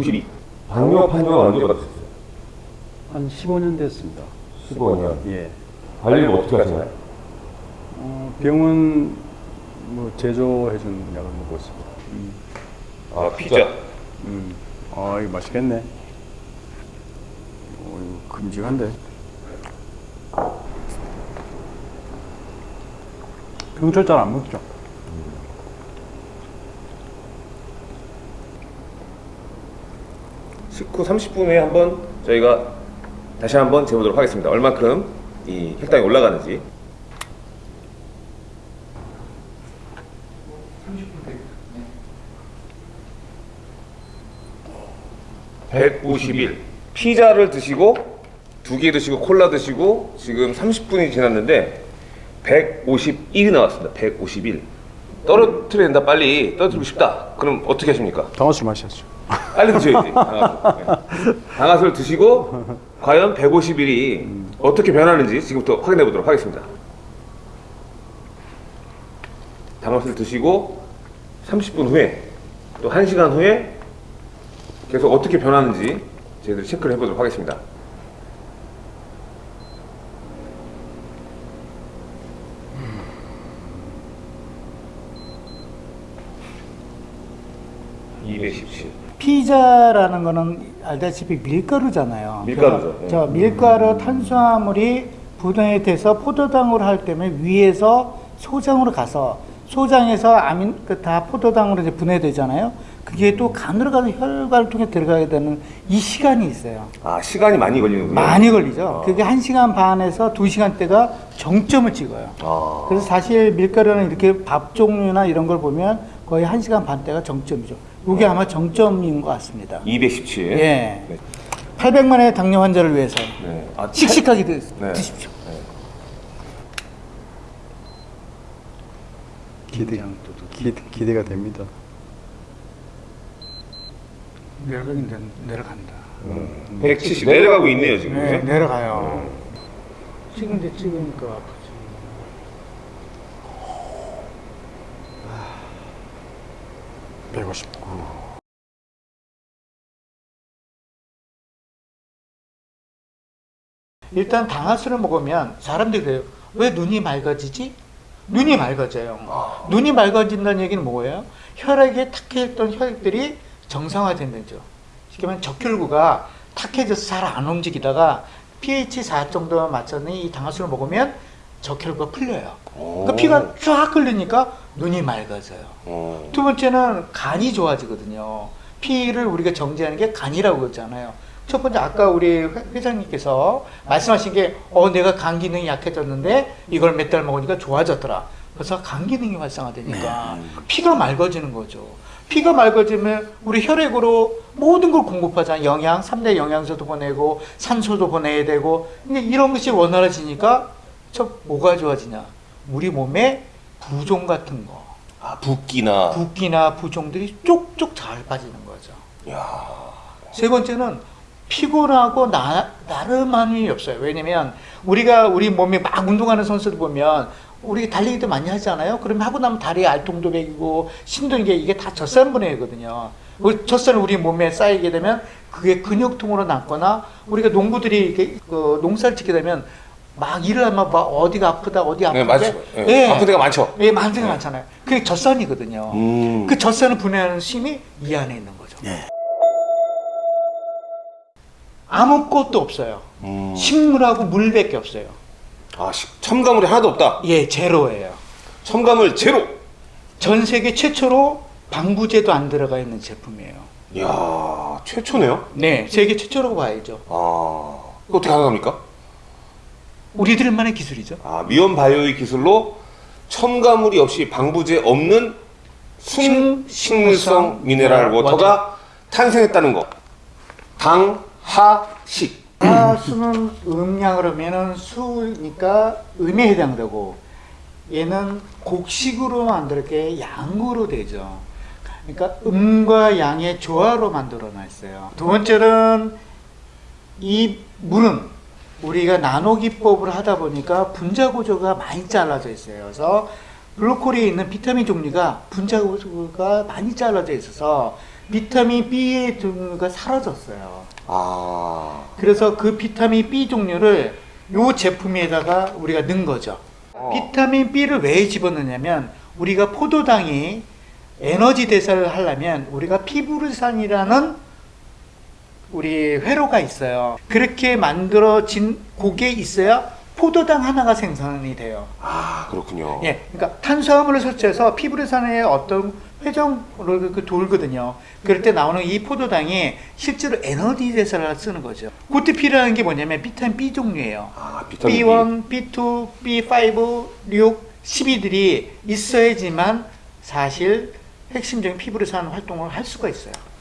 부실이 방뇨 판정 언제 받으셨어요? 한 15년 됐습니다. 15년. 예. 관리를 어떻게 하시나요? 어, 병원 뭐 제조해 주는 약을 먹고 있습니다. 음. 아 피자. 음. 아 이거 맛있겠네. 어, 이거 금지한데. 병철 잘 안 먹죠. 음. 그 19, 30분 후에 한번 저희가 다시 한번 재보도록 하겠습니다. 얼마큼 이 혈당이 올라가는지. 151 피자를 드시고 두 개 드시고 콜라 드시고 지금 30분이 지났는데 151이 나왔습니다 151 떨어뜨려야 된다 빨리 떨어뜨리고 싶다 그럼 어떻게 하십니까? 당화술 마셔야죠 빨리 드셔야지. 방아쇠. 네. 방아쇠를 드시고 과연 150일이 어떻게 변하는지 지금부터 확인해 보도록 하겠습니다. 방아쇠를 드시고 30분 후에 또 1시간 후에 계속 어떻게 변하는지 저희들이 체크를 해보도록 하겠습니다. (217) 피자라는 거는 알다시피 밀가루잖아요. 밀가루죠. 저, 저 밀가루 탄수화물이 분해이 돼서 포도당으로 할 때문에 위에서 소장으로 가서 소장에서 아민 그다 포도당으로 이제 분해되잖아요. 그게 또 간으로 가서 혈관을 통해 들어가게 되는 이 시간이 있어요. 아 시간이 많이 걸리는군요. 많이 걸리죠. 그게 한시간 반에서 두시간대가 정점을 찍어요. 아. 그래서 사실 밀가루는 이렇게 밥 종류나 이런 걸 보면 거의 한시간 반대가 정점이죠. 이게 아마 정점인 것 같습니다. 217. 예. 네. 800만의 당뇨 환자를 위해서 네. 아, 씩씩하게 드, 네. 드십시오. 기대, 기, 기대가 됩니다. 내려가긴 내- 내려간다. 170 내려가고 있네요 지금. 네, 네. 내려가요. 찍은데 찍으니까 아프지. 아, 159. 일단 당화수를 먹으면 사람들이 그래요. 왜 눈이 맑아지지? 눈이 맑아져요. 눈이 맑아진다는 얘기는 뭐예요? 혈액에 탁해있던 혈액들이 정상화된다는 거죠. 쉽게 말하면 적혈구가 탁해져서 잘 안 움직이다가 pH 4 정도만 맞췄더니 이 당화수를 먹으면 적혈구가 풀려요. 그러니까 피가 쫙 흘리니까 눈이 맑아져요. 어. 두 번째는 간이 좋아지거든요. 피를 우리가 정제하는 게 간이라고 그랬잖아요. 첫 번째 아까 우리 회- 회장님께서 말씀하신 게 어 내가 간 기능이 약해졌는데 이걸 몇 달 먹으니까 좋아졌더라. 그래서 간 기능이 활성화되니까 피가 맑아지는 거죠. 피가 맑아지면 우리 혈액으로 모든 걸 공급하잖아요. 영양, 3대 영양소도 보내고 산소도 보내야 되고 근데 이런 것이 원활해지니까 저 뭐가 좋아지냐? 우리 몸에 부종 같은 거 아 붓기나. 붓기나 부종들이 쪽쪽 잘 빠지는 거죠. 야. 세 번째는 피곤하고 나, 나름함이 없어요. 왜냐면 우리가 우리 몸에 막 운동하는 선수들 보면 우리 달리기도 많이 하잖아요. 그러면 하고 나면 다리에 알통도 배기고 신도는 게 이게 다 젖산 분해거든요. 그 젖산을 우리 몸에 쌓이게 되면 그게 근육통으로 남거나 우리가 농부들이 이렇게 그 농사를 짓게 되면 막 일을 하면 막 어디가 아프다 어디 네, 아프다 맞죠. 예. 아픈 데가 많죠. 예, 많은 데가 많잖아요. 그게 젖산이거든요. 음. 그 젖산을 분해하는 힘이 이 안에 있는 거죠. 아무것도 없어요. 음. 식물하고 물밖에 없어요. 아 시- 첨가물이 하나도 없다. 예, 제로예요. 첨가물 제로. 전 세계 최초로 방부제도 안 들어가 있는 제품이에요. 이야 최초네요. 네, 세계 최초라고 봐야죠. 아 어떻게 가능합니까? 우리들만의 기술이죠. 아 미온 바이오의 기술로 첨가물이 없이 방부제 없는 순 식물성 미네랄 워터가 탄생했다는 거. 당 하식. 아, 수는 음량으로 하면은 수니까 음에 해당되고 얘는 곡식으로 만들게 양으로 되죠. 그러니까 음과 양의 조화로 만들어 놨어요. 두 번째는 이 물은 우리가 나노 기법을 하다 보니까 분자 구조가 많이 잘라져 있어요. 그래서 블루코리에 있는 비타민 종류가 분자 구조가 많이 잘라져 있어서 비타민 B 종류가 사라졌어요. 아. 그래서 그 비타민 B 종류를 요 제품에다가 우리가 넣은 거죠. 어. 비타민 B를 왜 집어넣냐면 우리가 포도당이 에너지 대사를 하려면 우리가 피부르산이라는 우리 회로가 있어요. 그렇게 만들어진 곡에 있어야 포도당 하나가 생산이 돼요. 아, 그렇군요. 예, 그러니까 탄수화물을 섭취해서 피부르산의 어떤 회전을 그 돌거든요. 그럴 때 나오는 이 포도당이 실제로 에너지 대사를 쓰는 거죠. 그때 필요한 게 뭐냐면 비타민 B 종류예요. 아, 비타민 B. B1, B2, B5, 6, 12들이 있어야지만 사실 핵심적인 피부르산 활동을 할 수가 있어요. 이게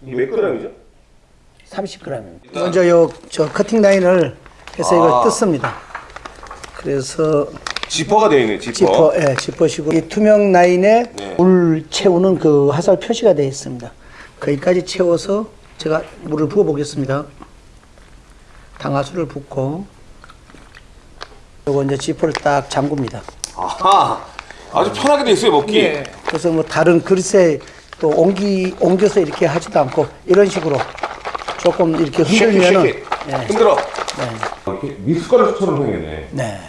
몇 g이죠? 30g입니다. 먼저 요 저 커팅 라인을 해서 아. 이걸 뜯습니다. 그래서 지퍼가 되어 있네, 지퍼. 지퍼, 예, 지퍼시고 이 투명 라인에 네. 물 채우는 그 화살 표시가 되어 있습니다. 거기까지 채워서 제가 물을 부어 보겠습니다. 당화수를 붓고 요거 이제 지퍼를 딱 잠굽니다. 아하. 아주 편하게 돼 있어요, 먹기. 예. 그래서 뭐 다른 그릇에 또 옮기 옮겨서 이렇게 하지도 않고 이런 식으로 조금 이렇게 흔들면은 쉐이크, 쉐이크. 예, 흔들어. 네. 미숫가루처럼 생겼네. 네.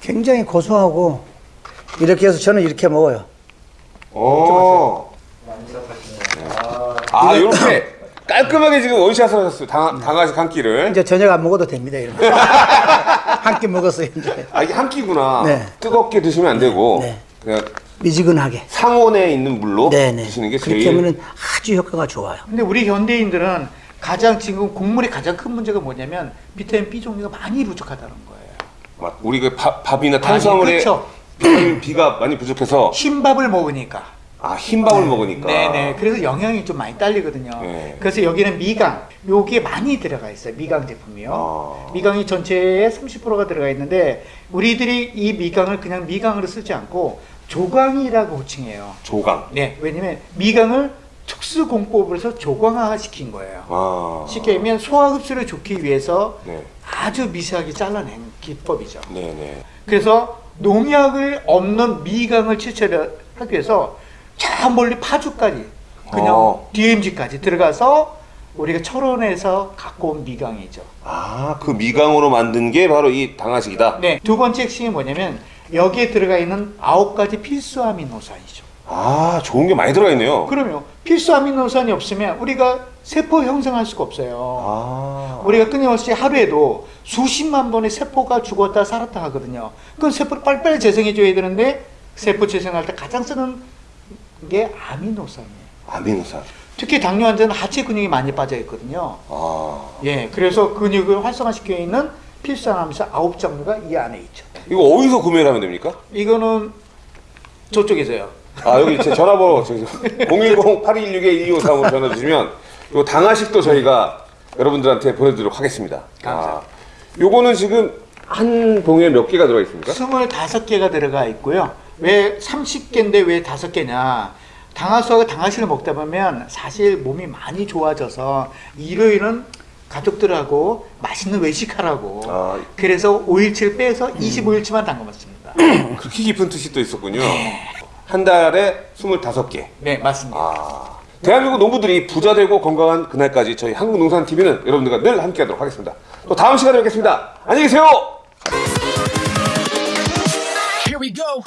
굉장히 고소하고 이렇게 해서 저는 이렇게 먹어요. 어. 아, 이렇게 깔끔하게 지금 원샷을 하셨어요. 당, 당아식 한 끼를. 이제 저녁 안 먹어도 됩니다. 이런 한끼 먹었어요 이제 아, 이게 한 끼구나. 네. 뜨겁게 드시면 안 되고. 네. 그냥 미지근하게. 상온에 있는 물로 네네. 드시는 게 그렇게 제일. 하면은 아주 효과가 좋아요. 근데 우리 현대인들은 가장 지금 곡물의 가장 큰 문제가 뭐냐면 비타민 B 종류가 많이 부족하다는 거예요. 맞- 우리 그 밥, 밥이나 탄수화물에 그렇죠. 비타민 B가 많이 부족해서 흰밥을 먹으니까. 아, 흰밥을 먹으니까. 네네. 그래서 영양이 좀 많이 딸리거든요. 네. 그래서 여기는 미강, 요게 많이 들어가 있어요. 미강 제품이요. 아. 미강이 전체의 30%가 들어가 있는데 우리들이 이 미강을 그냥 미강으로 쓰지 않고 조강이라고 호칭해요. 조강. 네, 왜냐면 미강을 특수 공법을 해서 조강화 시킨 거예요. 아. 쉽게 얘기하면 소화 흡수를 좋기 위해서 네. 아주 미세하게 잘라낸 기법이죠. 네네. 그래서 농약을 없는 미강을 추출하기 위해서 저 멀리 파주까지 그냥 어. DMZ까지 들어가서 우리가 철원에서 갖고 온 미강이죠. 아, 그 미강으로 만든 게 바로 이 당아식이다. 네, 두 번째 핵심이 뭐냐면 여기에 들어가 있는 아홉 가지 필수 아미노산이죠. 아, 좋은 게 많이 들어가 있네요. 그러면 필수 아미노산이 없으면 우리가 세포 형성할 수가 없어요. 아. 우리가 끊임없이 하루에도 수십만 번의 세포가 죽었다 살았다 하거든요. 그건 세포를 빨리빨리 재생해줘야 되는데 세포 재생할 때 가장 쓰는 게 아미노산이에요. 아미노산. 특히 당뇨 환자는 하체 근육이 많이 빠져 있거든요. 아. 예, 그래서 근육을 활성화시켜 있는 아미노산 아홉 종류가 이 안에 있죠. 이거 어디서 구매를 하면 됩니까? 이거는 저쪽에서요. 아, 여기 제 전화번호 010-8216-1253으로 전화 주시면 요 당아식도 저희가 여러분들한테 보내드리도록 하겠습니다. 감사합니다. 아, 요거는 지금 한 봉에 몇 개가 들어가 있습니까? 25개가 들어가 있고요. 왜 30개인데 왜 5개냐? 당화수하고 당화실을 먹다 보면 사실 몸이 많이 좋아져서 일요일은 가족들하고 맛있는 외식하라고. 아. 그래서 5일치를 빼서 25일치만 담가 먹습니다. 그렇게 깊은 뜻이 또 있었군요. 한 달에 25개. 네, 맞습니다. 아. 대한민국 농부들이 부자 되고 건강한 그날까지 저희 한국농산TV는 여러분들과 늘 함께 하도록 하겠습니다. 또 다음 시간에 뵙겠습니다. 안녕히 계세요! Here we go.